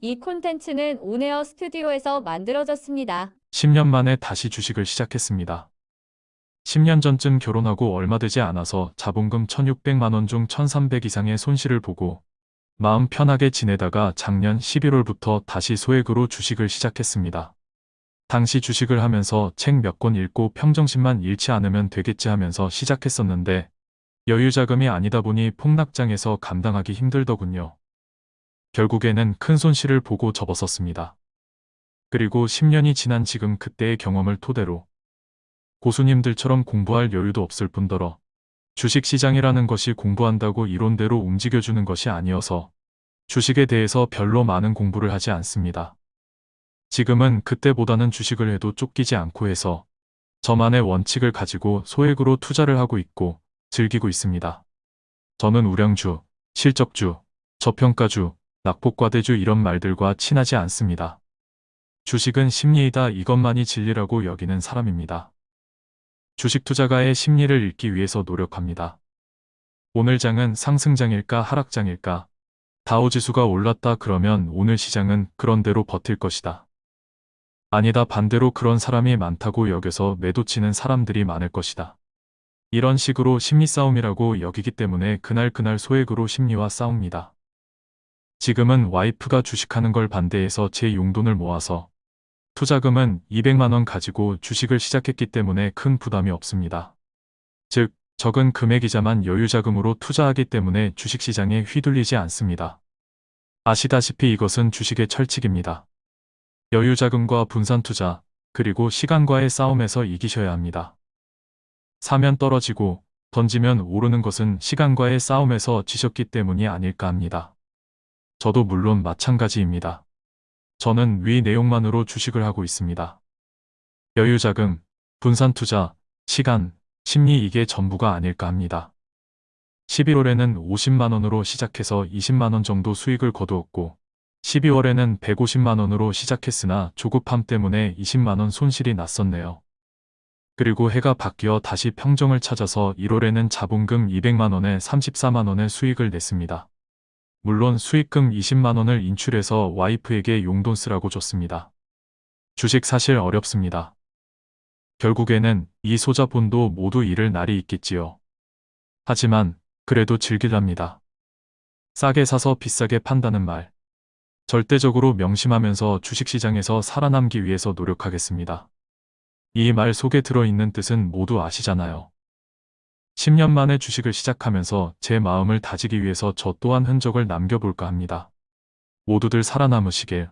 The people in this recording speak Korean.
이 콘텐츠는 온에어 스튜디오에서 만들어졌습니다. 10년 만에 다시 주식을 시작했습니다. 10년 전쯤 결혼하고 얼마 되지 않아서 자본금 1600만 원 중 1300 이상의 손실을 보고 마음 편하게 지내다가 작년 11월부터 다시 소액으로 주식을 시작했습니다. 당시 주식을 하면서 책 몇 권 읽고 평정심만 잃지 않으면 되겠지 하면서 시작했었는데 여유 자금이 아니다 보니 폭락장에서 감당하기 힘들더군요. 결국에는 큰 손실을 보고 접었었습니다. 그리고 10년이 지난 지금 그때의 경험을 토대로 고수님들처럼 공부할 여유도 없을 뿐더러 주식시장이라는 것이 공부한다고 이론대로 움직여주는 것이 아니어서 주식에 대해서 별로 많은 공부를 하지 않습니다. 지금은 그때보다는 주식을 해도 쫓기지 않고 해서 저만의 원칙을 가지고 소액으로 투자를 하고 있고 즐기고 있습니다. 저는 우량주, 실적주, 저평가주, 낙폭과대주 이런 말들과 친하지 않습니다. 주식은 심리이다 이것만이 진리라고 여기는 사람입니다. 주식 투자가의 심리를 읽기 위해서 노력합니다. 오늘 장은 상승장일까 하락장일까? 다우지수가 올랐다 그러면 오늘 시장은 그런대로 버틸 것이다. 아니다 반대로 그런 사람이 많다고 여겨서 매도치는 사람들이 많을 것이다. 이런 식으로 심리 싸움이라고 여기기 때문에 그날그날 소액으로 심리와 싸웁니다. 지금은 와이프가 주식하는 걸 반대해서 제 용돈을 모아서 투자금은 200만원 가지고 주식을 시작했기 때문에 큰 부담이 없습니다. 즉, 적은 금액이자만 여유자금으로 투자하기 때문에 주식시장에 휘둘리지 않습니다. 아시다시피 이것은 주식의 철칙입니다. 여유자금과 분산투자, 그리고 시간과의 싸움에서 이기셔야 합니다. 사면 떨어지고 던지면 오르는 것은 시간과의 싸움에서 지셨기 때문이 아닐까 합니다. 저도 물론 마찬가지입니다. 저는 위 내용만으로 주식을 하고 있습니다. 여유자금, 분산투자, 시간, 심리 이게 전부가 아닐까 합니다. 11월에는 50만원으로 시작해서 20만원 정도 수익을 거두었고 12월에는 150만원으로 시작했으나 조급함 때문에 20만원 손실이 났었네요. 그리고 해가 바뀌어 다시 평정을 찾아서 1월에는 자본금 200만원에 34만원의 수익을 냈습니다. 물론 수익금 20만원을 인출해서 와이프에게 용돈 쓰라고 줬습니다. 주식 사실 어렵습니다. 결국에는 이 소자본도 모두 잃을 날이 있겠지요. 하지만 그래도 즐길랍니다. 싸게 사서 비싸게 판다는 말. 절대적으로 명심하면서 주식시장에서 살아남기 위해서 노력하겠습니다. 이 말 속에 들어있는 뜻은 모두 아시잖아요. 10년 만에 주식을 시작하면서 제 마음을 다지기 위해서 저 또한 흔적을 남겨볼까 합니다. 모두들 살아남으시길.